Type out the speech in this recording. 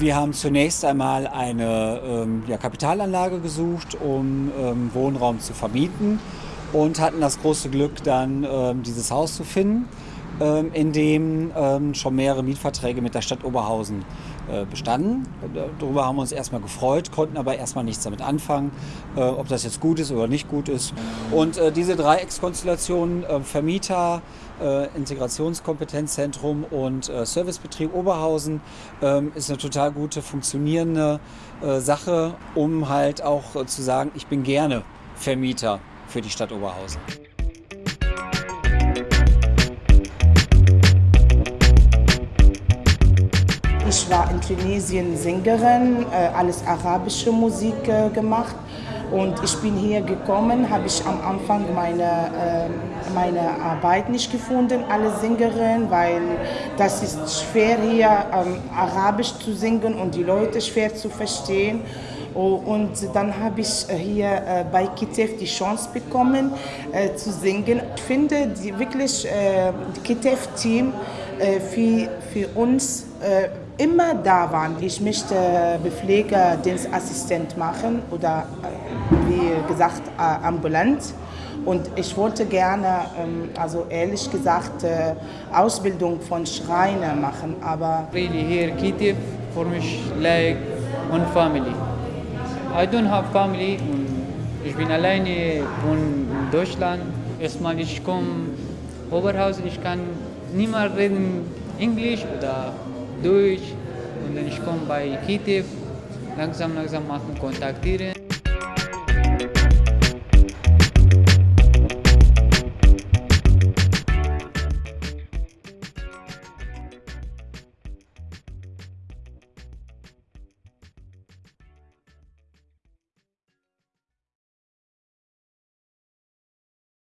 Wir haben zunächst einmal eine ähm, ja, Kapitalanlage gesucht, um ähm, Wohnraum zu vermieten und hatten das große Glück, dann ähm, dieses Haus zu finden, ähm, in dem ähm, schon mehrere Mietverträge mit der Stadt Oberhausen äh, bestanden. Darüber haben wir uns erstmal gefreut, konnten aber erstmal nichts damit anfangen, äh, ob das jetzt gut ist oder nicht gut ist. Und äh, diese Dreieckskonstellation äh, Vermieter, äh, Integrationskompetenzzentrum und äh, Servicebetrieb Oberhausen ähm, ist eine total gute, funktionierende Sache, um halt auch zu sagen, ich bin gerne Vermieter für die Stadt Oberhausen. War in Tunesien Sängerin, alles arabische Musik gemacht und ich bin hier gekommen, habe ich am Anfang meine, meine Arbeit nicht gefunden, alle Sängerin, weil das ist schwer hier Arabisch zu singen und die Leute schwer zu verstehen. Und dann habe ich hier bei Kitef die Chance bekommen äh, zu singen. Ich finde die wirklich äh, Kitef-Team äh, für, für uns äh, immer da waren. Ich möchte Bepflegerdienstassistent machen oder wie gesagt ambulant. Und ich wollte gerne, ähm, also ehrlich gesagt, Ausbildung von Schreiner machen, aber... Really here, Kitef, for me like one family. I don't have family. Ich bin alleine von Deutschland. Erstmal ich komme Oberhausen, ich kann niemand reden Englisch oder Deutsch. Und dann ich komme bei Kitef, langsam langsam machen, kontaktieren.